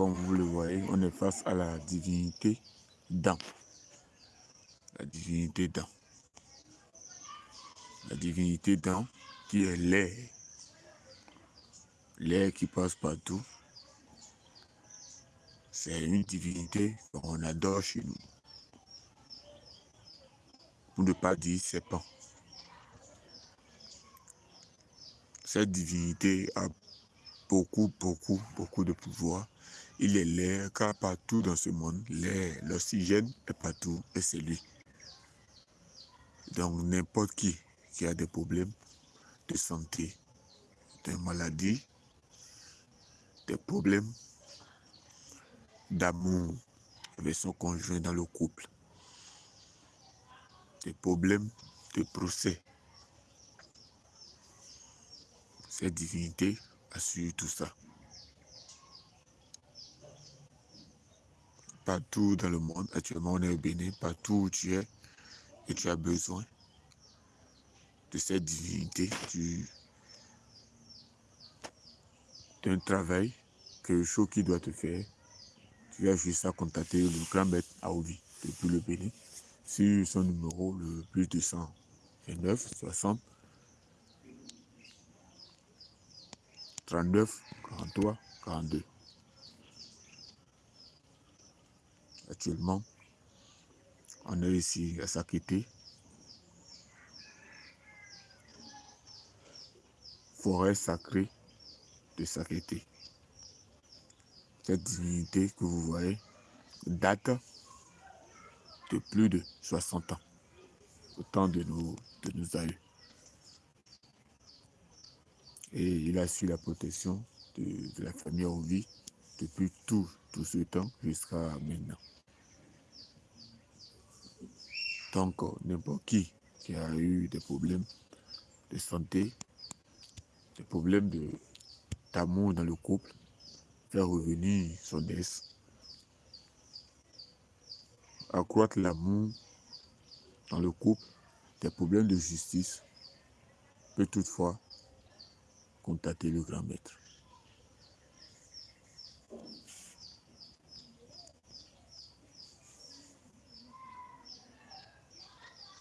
comme vous le voyez, on est face à la divinité dans. La divinité dans. La divinité dans qui est l'air. L'air qui passe partout. C'est une divinité qu'on adore chez nous. Pour ne pas dire pas. Cette divinité a beaucoup, beaucoup, beaucoup de pouvoir. Il est l'air, car partout dans ce monde, l'air, l'oxygène est partout et c'est lui. Donc n'importe qui qui a des problèmes de santé, de maladie, des problèmes d'amour avec son conjoint dans le couple, des problèmes de procès, cette divinité assure tout ça. Partout dans le monde, actuellement on est au Bénin, partout où tu es et tu as besoin de cette divinité, d'un travail, quelque chose qui doit te faire, tu as juste à contacter le grand maître Aoudi depuis le Bénin sur son numéro le plus de 129 60 39, 43, 42. Actuellement, on est ici à Sakete. Forêt sacrée de Sakete. Cette divinité que vous voyez date de plus de 60 ans, au temps de nos, de nos aïeux et il a su la protection de, la famille en vie depuis tout, tout ce temps jusqu'à maintenant. Donc, n'importe qui qui a eu des problèmes de santé, des problèmes d'amour dans le couple, faire revenir son ex, accroître l'amour dans le couple, des problèmes de justice, peut toutefois contacter le grand maître.